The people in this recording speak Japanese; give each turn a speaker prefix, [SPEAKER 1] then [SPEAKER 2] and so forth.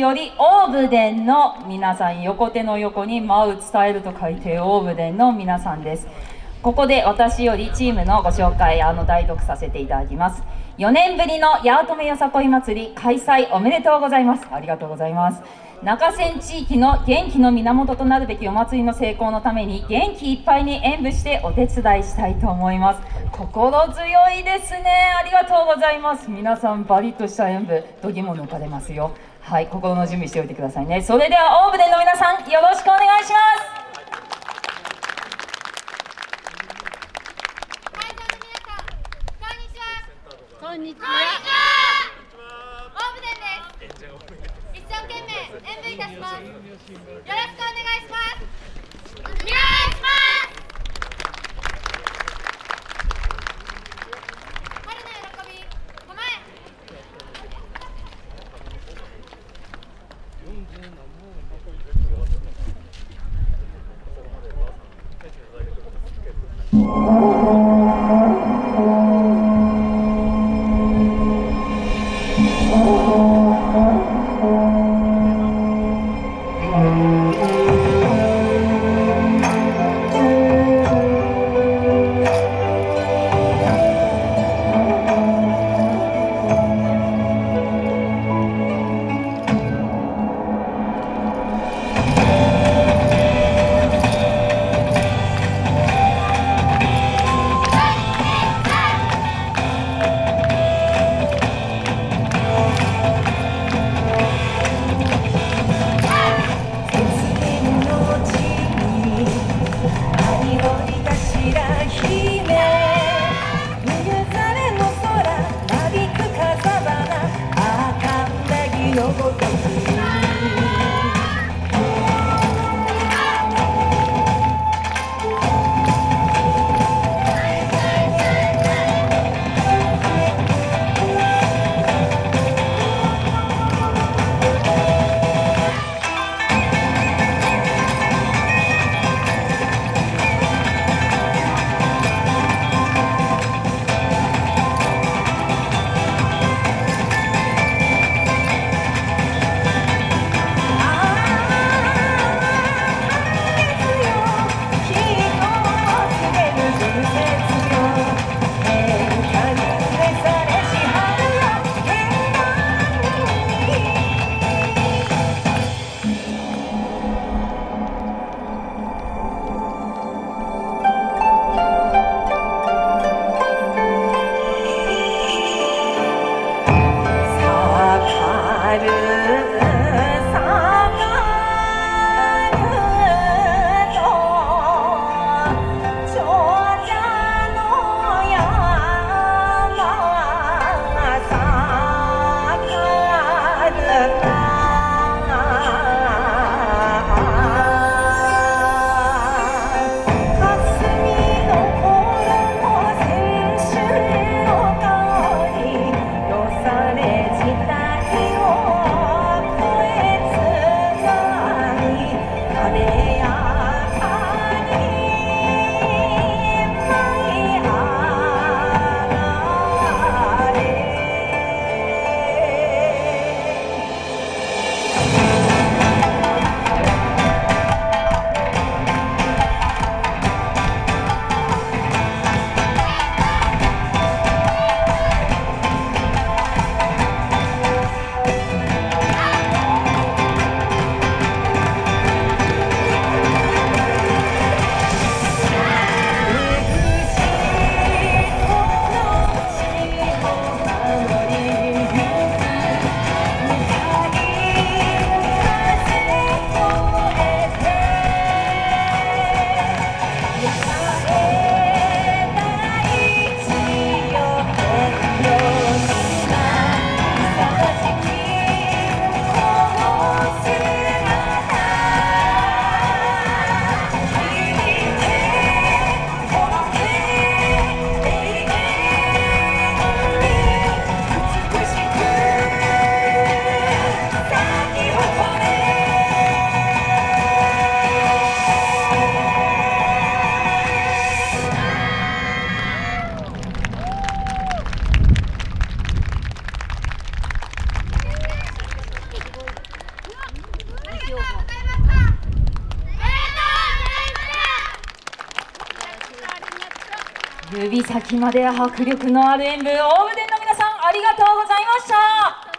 [SPEAKER 1] よりオーブデンの皆さん横手の横に舞う伝えると書いてオーブデンの皆さんです。ここで私よりチームのご紹介あの代読させていただきます。4年ぶりの八乙女よさこい祭り開催おめでとうございます。ありがとうございます。中線地域の元気の源となるべきお祭りの成功のために元気いっぱいに演舞してお手伝いしたいと思います。心強いですね。ありがとうございます。皆さんバリッとした演舞度肝抜かれますよ。はい心の準備しておいてくださいねそれではオーブデンの皆さんよろしくお願いします
[SPEAKER 2] こんにちは。オーブデンです。一生懸命演舞いたします。よろしくお願いします。No. I do.
[SPEAKER 1] 指先まで迫力のある演舞大船の皆さんありがとうございました。